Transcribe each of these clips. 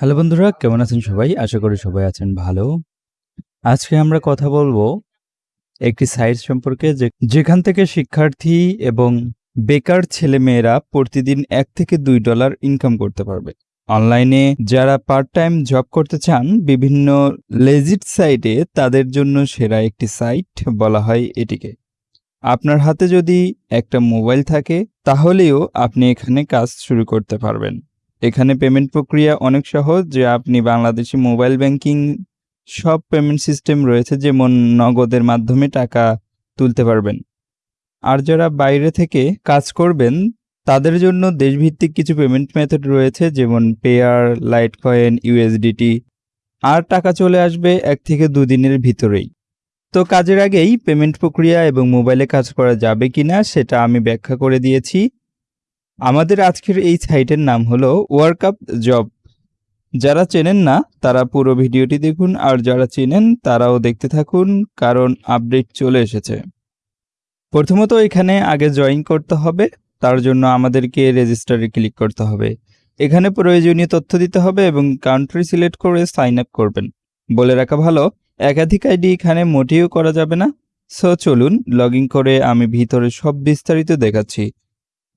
Hello বন্ধুরা, কেমন আছেন সবাই? আশা করি সবাই আছেন ভালো। আজকে আমরা কথা বলব একটি সাইট সম্পর্কে যেখান থেকে শিক্ষার্থী এবং বেকার ছেলেমেয়েরা প্রতিদিন এক থেকে দুই ডলার ইনকাম করতে পারবে। অনলাইনে যারা পার্ট টাইম জব করতে চান, বিভিন্ন লেজিট সাইটে তাদের জন্য সেরা একটি সাইট বলা হয় এটিকে। আপনার হাতে যদি একটা মোবাইল থাকে, তাহলেও আপনি এখানে কাজ শুরু করতে পারবেন। এখানে পেমেন্ট প্রক্রিয়া অনেক সহজ, যে আপনি বাংলাদেশি মোবাইল ব্যাংকিং সব পেমেন্ট সিস্টেম রয়েছে যেমন নগদের মাধ্যমে টাকা তুলতে পারবেন। আর যারা বাইরে থেকে কাজ করবেন, তাদের জন্য দেশভিত্তিক কিছু পেমেন্ট মেথড রয়েছে, যেমন পেয়ার লাইট কয়েন ইউএসডিটি আর টাকা চলে আসবে এক থেকে দুদিনের ভিতরেই। তো কাজের আগেই পেমেন্ট প্রক্রিয়া এবং মোবাইলে কাজ করা যাবে কিনা, সেটা আমি ব্যাখ্যা করে দিয়েছি। আমাদের আজকের এই সাইটের নাম হলো ওয়ার্কআপ জব। যারা চেনেন না, তারা পুরো ভিডিওটি দেখুন, আর যারা চেনেন, তারাও দেখতে থাকুন, কারণ আপডেট চলে এসেছে। প্রথমত এখানে আগে জয়েন করতে হবে, তার জন্য আমাদেরকে রেজিস্টারে ক্লিক করতে হবে। এখানে প্রয়োজনীয় তথ্য দিতে হবে এবং কান্ট্রি সিলেক্ট করে সাইন আপ করবেন। বলে রাখা ভালো, একাধিক আইডি এখানে মোটেও করা যাবে না। সো চলুন, লগ করে আমি ভিতরে সব বিস্তারিত দেখাচ্ছি।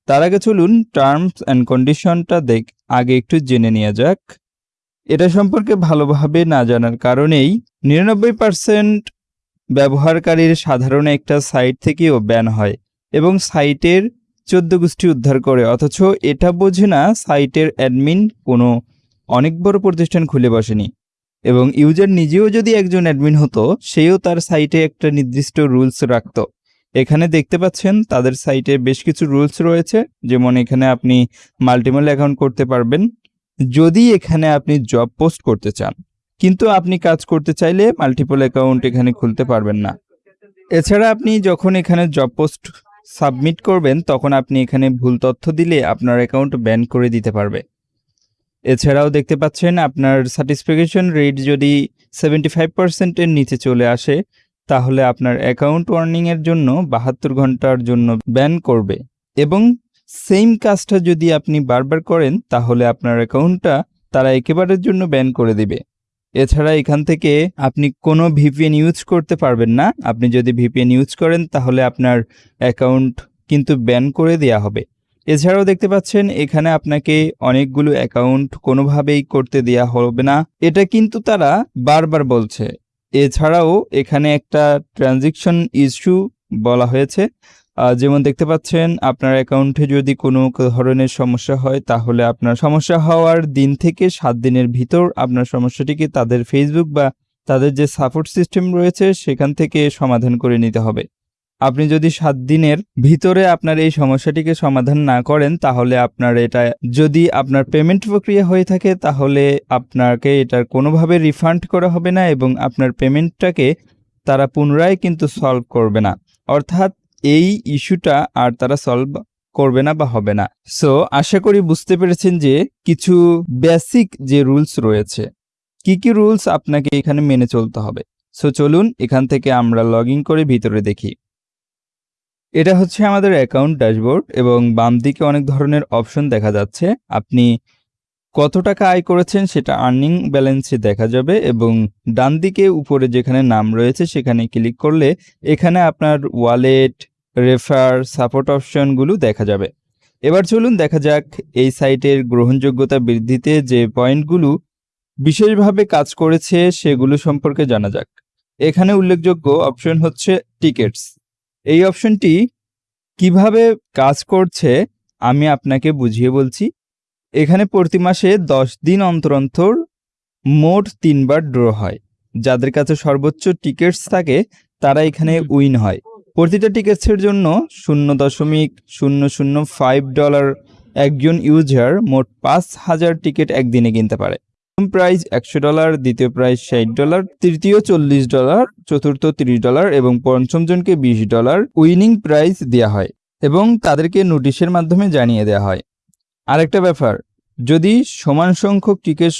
তার আগে চলুন টার্মস অ্যান্ড কন্ডিশনটা দেখ, আগে একটু জেনে নেওয়া যাক। এটা সম্পর্কে ভালোভাবে না জানার কারণেই নিরানব্বই পার্সেন্ট ব্যবহারকারীর সাধারণ একটা সাইট থেকেও ব্যান হয় এবং সাইটের চোদ্দ গোষ্ঠী উদ্ধার করে। অথচ এটা বোঝে না সাইটের অ্যাডমিন কোনো অনেক বড় প্রতিষ্ঠান খুলে বসেনি। এবং ইউজার নিজেও যদি একজন অ্যাডমিন হতো, সেও তার সাইটে একটা নির্দিষ্ট রুলস রাখতো। এখানে দেখতে পাচ্ছেন তাদের সাইটে বেশ কিছু রুলস রয়েছে, যেমন এখানে আপনি মাল্টিপল অ্যাকাউন্ট করতে পারবেন, যদি এখানে আপনি জব পোস্ট করতে চান। কিন্তু আপনি কাজ করতে চাইলে মাল্টিপল অ্যাকাউন্ট এখানে খুলতে পারবেন না। এছাড়া আপনি যখন এখানে জব পোস্ট সাবমিট করবেন, তখন আপনি এখানে ভুল তথ্য দিলে আপনার অ্যাকাউন্ট ব্যান করে দিতে পারবে। এছাড়াও দেখতে পাচ্ছেন আপনার স্যাটিসফ্যাকশন রেট যদি সেভেন্টি ফাইভ পার্সেন্টের নিচে চলে আসে তাহলে আপনার অ্যাকাউন্ট ওয়ার্নিংয়ের জন্য বাহাত্তর ঘণ্টার জন্য ব্যান করবে। এবং সেম কাজটা যদি আপনি বারবার করেন, তাহলে আপনার অ্যাকাউন্টটা তারা একেবারের জন্য ব্যান করে দিবে। এছাড়া এখান থেকে আপনি কোনো ভিপিএন ইউজ করতে পারবেন না। আপনি যদি ভিপিএন ইউজ করেন, তাহলে আপনার অ্যাকাউন্ট কিন্তু ব্যান করে দেওয়া হবে। এছাড়াও দেখতে পাচ্ছেন, এখানে আপনাকে অনেকগুলো অ্যাকাউন্ট কোনোভাবেই করতে দেওয়া হবে না। এটা কিন্তু তারা বারবার বলছে। এছাড়াও এখানে একটা ট্রানজেকশন ইস্যু বলা হয়েছে। যেমন দেখতে পাচ্ছেন, আপনার অ্যাকাউন্টে যদি কোনো ধরনের সমস্যা হয়, তাহলে আপনার সমস্যা হওয়ার দিন থেকে সাত দিনের ভিতর আপনার সমস্যাটিকে তাদের ফেসবুক বা তাদের যে সাপোর্ট সিস্টেম রয়েছে, সেখান থেকে সমাধান করে নিতে হবে। আপনি যদি সাত দিনের ভিতরে আপনার এই সমস্যাটিকে সমাধান না করেন, তাহলে আপনার এটা, যদি আপনার পেমেন্ট প্রক্রিয়া হয়ে থাকে, তাহলে আপনাকে এটার কোনোভাবে রিফান্ড করা হবে না এবং আপনার পেমেন্টটাকে তারা পুনরায় কিন্তু সলভ করবে না। অর্থাৎ এই ইস্যুটা আর তারা সলভ করবে না বা হবে না। সো আশা করি বুঝতে পেরেছেন যে কিছু বেসিক যে রুলস রয়েছে, কি কি রুলস আপনাকে এখানে মেনে চলতে হবে। সো চলুন এখান থেকে আমরা লগ করে ভিতরে দেখি। এটা হচ্ছে আমাদের অ্যাকাউন্ট ড্যাশবোর্ড এবং বাম দিকে অনেক ধরনের অপশন দেখা যাচ্ছে। আপনি কত টাকা আয় করেছেন সেটা আর্নিং ব্যালেন্সে দেখা যাবে এবং ডান দিকে উপরে যেখানে নাম রয়েছে সেখানে ক্লিক করলে এখানে আপনার ওয়ালেট রেফার সাপোর্ট অপশনগুলো দেখা যাবে। এবার চলুন দেখা যাক এই সাইটের গ্রহণযোগ্যতা বৃদ্ধিতে যে পয়েন্টগুলো বিশেষভাবে কাজ করেছে সেগুলো সম্পর্কে জানা যাক। এখানে উল্লেখযোগ্য অপশন হচ্ছে টিকেটস এই অপশনটি কীভাবে কাজ করছে আমি আপনাকে বুঝিয়ে বলছি। এখানে প্রতি মাসে দশ দিন অন্তর অন্তর মোট তিনবার ড্র হয়। যাদের কাছে সর্বোচ্চ টিকিটস থাকে তারা এখানে উইন হয়। প্রতিটা টিকিটসের জন্য শূন্য দশমিক শূন্য শূন্য ফাইভ ডলার একজন ইউজার মোট পাঁচ হাজার টিকিট একদিনে কিনতে পারে। প্রথম প্রাইজ একশো ডলার দ্বিতীয় প্রাইজ ষাট ডলার তৃতীয় চল্লিশ ডলার চতুর্থ তিরিশ ডলার এবং পঞ্চম জনকে বিশ ডলার উইনিং প্রাইজ দেওয়া হয় এবং তাদেরকে নোটিশের মাধ্যমে জানিয়ে দেওয়া হয়। আরেকটা ব্যাপার, যদি সমান সংখ্যক টিকিট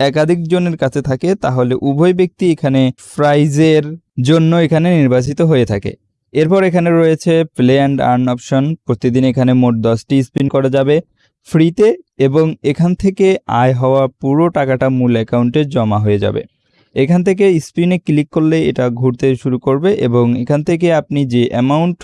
একাধিক জনের কাছে থাকে, তাহলে উভয় ব্যক্তি এখানে প্রাইজের জন্য এখানে নির্বাচিত হয়ে থাকে। এরপর এখানে রয়েছে প্লে অ্যান্ড আর্ন অপশন প্রতিদিন এখানে মোট দশটি স্পিন করা যাবে। ফ্রিতে এবং এখান থেকে আয় হওয়া পুরো টাকাটা মূল অ্যাকাউন্টে জমা হয়ে যাবে। এখান থেকে স্পিনে ক্লিক করলে এটা ঘুরতে শুরু করবে এবং এখান থেকে আপনি যে অ্যামাউন্ট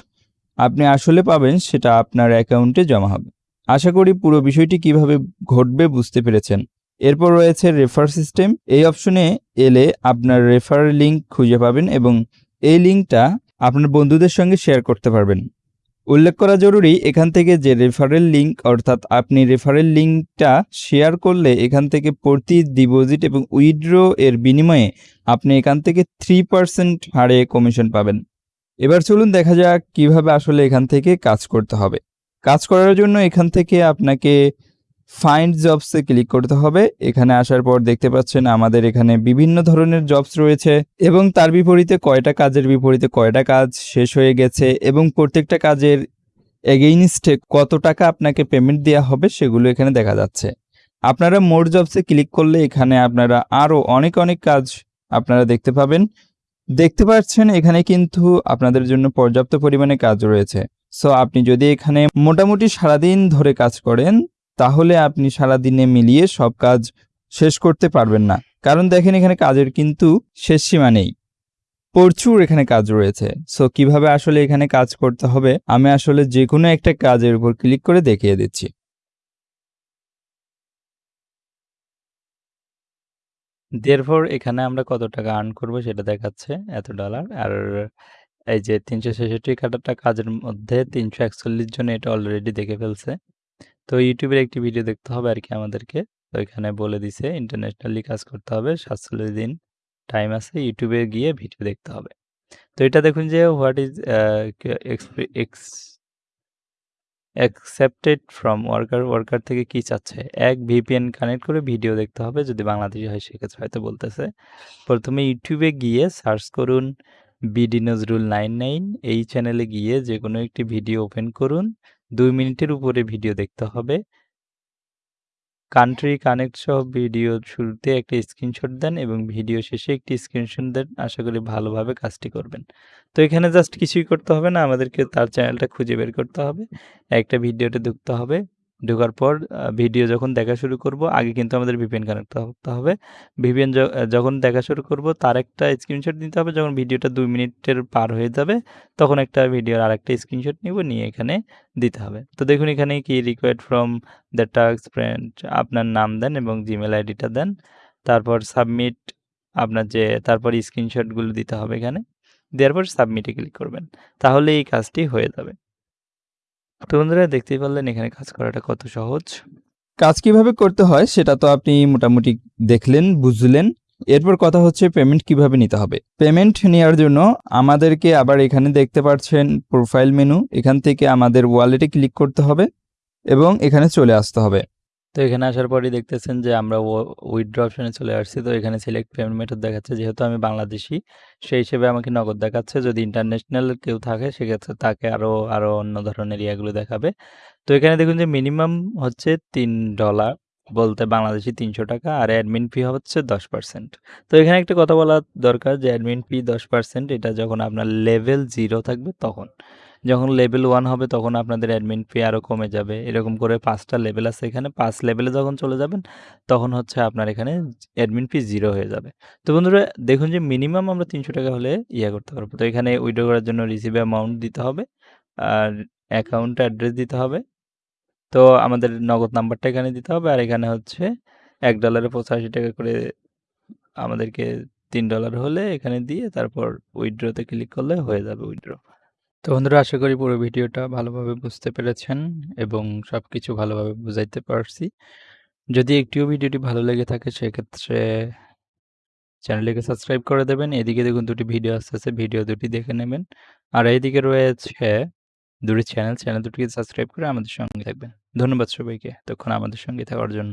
আপনি আসলে পাবেন সেটা আপনার অ্যাকাউন্টে জমা হবে। আশা করি পুরো বিষয়টি কীভাবে ঘটবে বুঝতে পেরেছেন। এরপর রয়েছে রেফার সিস্টেম এই অপশনে এলে আপনার রেফার লিঙ্ক খুঁজে পাবেন এবং এই লিঙ্কটা আপনার বন্ধুদের সঙ্গে শেয়ার করতে পারবেন। উল্লেখ করা জরুরি, এখান থেকে যে রেফারেল লিঙ্ক অর্থাৎ আপনি রেফারেল লিঙ্কটা শেয়ার করলে এখান থেকে প্রতি ডিপোজিট এবং উইড্রো এর বিনিময়ে আপনি এখান থেকে থ্রি পার্সেন্ট হারে কমিশন পাবেন। এবার চলুন দেখা যাক কীভাবে আসলে এখান থেকে কাজ করতে হবে। কাজ করার জন্য এখান থেকে আপনাকে ফাইন্ড জবসে ক্লিক করতে হবে। এখানে আসার পর দেখতে পাচ্ছেন আমাদের এখানে বিভিন্ন ধরনের জবস রয়েছে এবং তার বিপরীতে কয়টা কাজের বিপরীতে কয়টা কাজ শেষ হয়ে গেছে এবং প্রত্যেকটা কাজের এগেইনস্টে কত টাকা আপনাকে পেমেন্ট দেওয়া হবে সেগুলো এখানে দেখা যাচ্ছে। আপনারা মোর জবসে ক্লিক করলে এখানে আপনারা আরও অনেক অনেক কাজ আপনারা দেখতে পাবেন। দেখতে পাচ্ছেন এখানে কিন্তু আপনাদের জন্য পর্যাপ্ত পরিমাণে কাজ রয়েছে। সো আপনি যদি এখানে মোটামুটি সারাদিন ধরে কাজ করেন তাহলে আপনি সারাদিনে মিলিয়ে সব কাজ শেষ করতে পারবেন না। কারণ দেখেন এখানে কাজের কিন্তু শেষ সীমা নেই। প্রচুর এখানে কাজ রয়েছে। সো কীভাবে আসলে এখানে কাজ করতে হবে? আমি আসলে যে কোনো একটা কাজের উপর ক্লিক করে দেখিয়ে দিচ্ছি। দেরফর এখানে আমরা কত টাকা আর্ন করব সেটা দেখাচ্ছে, এত ডলার আর এই যে তিনশো ছেষট্টি কাটাটা কাজের মধ্যে তিনশো একচল্লিশ জন এটা অলরেডি দেখে ফেলছে। তো ইউটিউবের একটি ভিডিও দেখতে হবে আর কি আমাদেরকে। তো এখানে বলে দিছে ইন্টারন্যাশনালি কাজ করতে হবে, সাতচল্লিশ দিন টাইম আছে ইউটিউবে গিয়ে ভিডিও দেখতে হবে। তো এটা দেখুন যে what is expected from worker worker থেকে কি চাচ্ছে? এক ভিপিএন কানেক্ট করে ভিডিও দেখতে হবে যদি বাংলাদেশি হয় সেক্ষেত্রে হয়তো বলতেছে। প্রথমে ইউটিউবে গিয়ে সার্চ করুন বিডি নজরুল নাইন নাইন এই চ্যানেলে গিয়ে যে কোনো একটি ভিডিও ওপেন করুন। দুই মিনিটের উপরে ভিডিও দেখতে হবে। কান্ট্রি কানেক্ট সহ ভিডিও শুরুতে একটা স্ক্রিনশট দেন এবং ভিডিও শেষে একটি স্ক্রিনশট দেন। আশা করি ভালোভাবে কাজটি করবেন। তো এখানে জাস্ট কিছুই করতে হবে না, আমাদেরকে তার চ্যানেলটা খুঁজে বের করতে হবে। একটা ভিডিওতে ঢুকতে হবে। ঢোকার পর ভিডিও যখন দেখা শুরু করব, আগে কিন্তু আমাদের ভিপিএন কানেক্ট করতে হবে ভিপিএন যখন দেখা শুরু করব, তার একটা স্ক্রিনশট নিতে হবে। যখন ভিডিওটা দুই মিনিটের পার হয়ে যাবে, তখন একটা ভিডিওর আর একটা স্ক্রিনশট নিব, নিয়ে এখানে দিতে হবে। তো দেখুন এখানে কি required from the tax friend আপনার নাম দেন এবং জিমেল আইডিটা দেন। তারপর সাবমিট আপনার যে, তারপর স্ক্রিনশটগুলো দিতে হবে এখানে। দেওয়ার পর সাবমিটে ক্লিক করবেন। তাহলে এই কাজটি হয়ে যাবে। তো বন্ধুরা দেখতেই পারলেন এখানে কাজ করাটা কত সহজ। কাজ কীভাবে করতে হয় সেটা তো আপনি মোটামুটি দেখলেন, বুঝলেন। এরপর কথা হচ্ছে পেমেন্ট কীভাবে নিতে হবে। পেমেন্ট নেওয়ার জন্য আমাদেরকে আবার এখানে দেখতে পাচ্ছেন প্রোফাইল মেনু এখান থেকে আমাদের ওয়ালেটে ক্লিক করতে হবে এবং এখানে চলে আসতে হবে। তো এখানে আসার পরই দেখতেছেন যে আমরা উইথড্র অপশনে চলে আসছি। তো এখানে সিলেক্ট পেমেন্ট মেথড দেখাচ্ছে, যেহেতু আমি বাংলাদেশি, সেই হিসেবে আমাকে নগদ দেখাচ্ছে। যদি ইন্টারন্যাশনাল কেউ থাকে, সেক্ষেত্রে তাকে আরও আরও অন্য ধরনের ইয়াগুলো দেখাবে। তো এখানে দেখুন যে মিনিমাম হচ্ছে তিন ডলার বলতে বাংলাদেশি তিনশো টাকা আর অ্যাডমিন ফি হচ্ছে দশ পার্সেন্ট তো এখানে একটা কথা বলা দরকার যে অ্যাডমিন ফি দশ পার্সেন্ট এটা যখন আপনার লেভেল জিরো থাকবে তখন। যখন লেভেল ওয়ান হবে তখন আপনাদের অ্যাডমিন ফি আরও কমে যাবে। এরকম করে পাঁচটা লেভেল আছে এখানে। পাঁচ লেভেলে যখন চলে যাবেন, তখন হচ্ছে আপনার এখানে অ্যাডমিন ফি জিরো হয়ে যাবে। তো বন্ধুরা, দেখুন যে মিনিমাম আমরা তিনশো টাকা হলে ইয়ে করতে পারব। তো এখানে উইড্রো করার জন্য রিসিভ অ্যামাউন্ট দিতে হবে আর অ্যাকাউন্ট অ্যাড্রেস দিতে হবে। তো আমাদের নগদ নাম্বারটা এখানে দিতে হবে আর এখানে হচ্ছে এক ডলারে পঁচাশি টাকা করে আমাদেরকে তিন ডলার হলে এখানে দিয়ে তারপর উইড্রোতে ক্লিক করলে হয়ে যাবে উইড্রো তো বন্ধুরা, আশা করি পুরো ভিডিওটা ভালোভাবে বুঝতে পেরেছেন এবং সব কিছু ভালোভাবে বুঝাইতে পারছি। যদি একটিও ভিডিওটি ভালো লেগে থাকে, সেক্ষেত্রে চ্যানেলটিকে সাবস্ক্রাইব করে দেবেন। এদিকে দেখুন, দুটি ভিডিও আসতেছে ভিডিও দুটি দেখে নেবেন। আর এইদিকে রয়েছে দুটি চ্যানেল। চ্যানেল দুটিকে সাবস্ক্রাইব করে আমাদের সঙ্গে থাকবেন। ধন্যবাদ সবাইকে তখন আমাদের সঙ্গে থাকার জন্য।